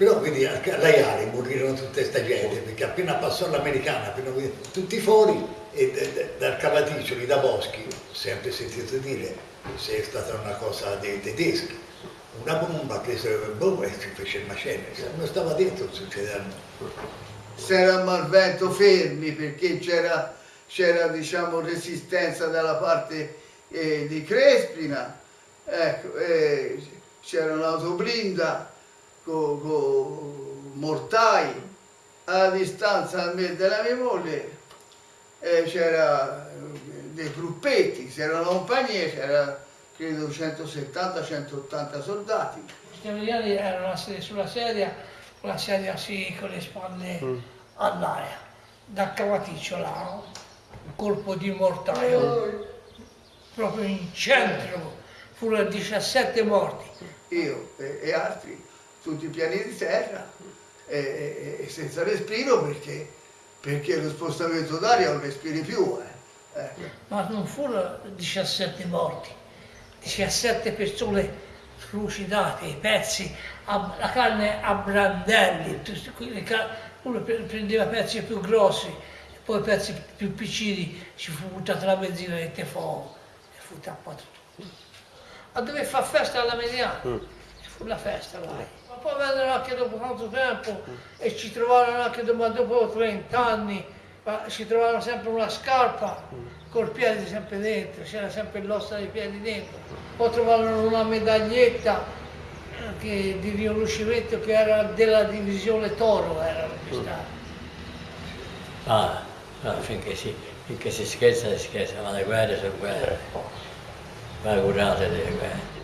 Però quindi a Laiari morirono tutta questa gente, perché appena passò l'americana, appena tutti fuori, e dal Cavaticcioli, da Boschi, sempre sentito dire, se è stata una cosa dei tedeschi, una bomba il boh e si fece il macello, non stava dentro succedeva. Si era a Malvento fermi perché c'era diciamo resistenza dalla parte eh, di Crespina, ecco, eh, c'era un'autoblinda con co mortai a distanza da me e della mia moglie eh, c'era dei gruppetti, c'era una compagnia, c'era credo 170-180 soldati. Gli italiani erano sulla sedia, con la sedia sì, con le spalle mm. all'aria, da cavaticcio là, un colpo di mortaio, oh. proprio in centro, furono 17 morti. Io e, e altri tutti i piani di terra e, e, e senza respiro perché, perché, lo spostamento d'aria non respiri più. Eh. Eh. Ma non furono 17 morti, 17 persone trucidate, i pezzi, a, la carne a brandelli, uno prendeva pezzi più grossi, e poi pezzi più piccini, ci fu buttata la benzina e te fuoco e fu tappato tutto. A dove fa festa alla mediana, mm. fu la festa là poi vennero anche dopo tanto tempo e ci trovarono anche dopo 30 anni, ci trovarono sempre una scarpa col piede sempre dentro, c'era sempre l'ossa dei piedi dentro. Poi trovarono una medaglietta eh, che, di riconoscimento che era della divisione Toro, era registrata. Ah, no, finché si, finché si scherza, si scherza, ma le guerre sono guerre. Ma curate delle guerre.